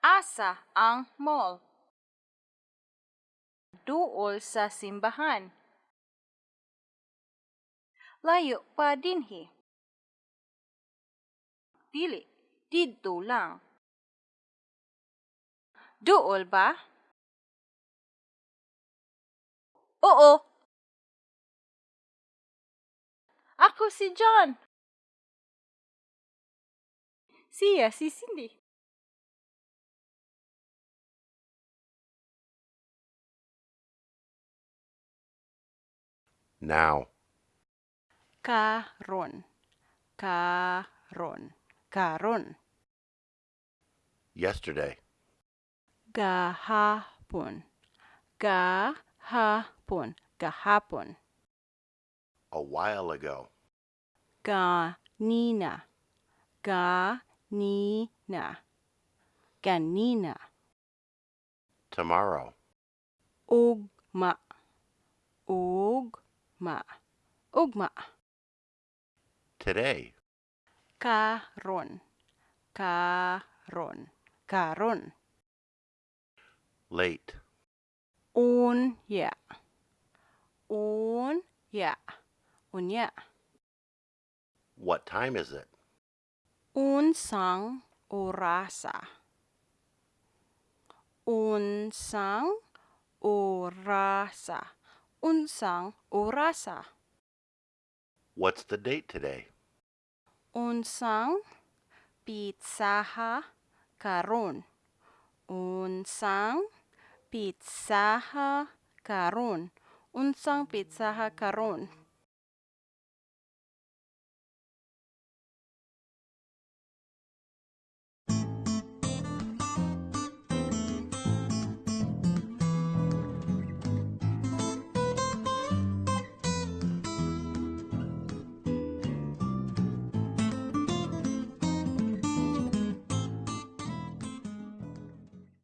Asa ang mall? Duol sa simbahan. Layo pa dinhi. Dili, didto lang. Duol ba? Oo. Ako si John. Siya si Cindy. Now. Karon. Karon. Karon. Yesterday. Gahapon. Gahapon. Gahapon. A while ago. Ganina. Ganina. Ganina. Tomorrow. Ugma. Ugma. Ugma. Today. Karon. Karon. Karon. Late. un yeah un Unya. Unya. Unya. What time is it? Unsang orasa. Unsang orasa. Unsang orasa. What's the date today? Unsang pizzaha karon. Unsang pizzaha karon. Unsang pizzaha karon.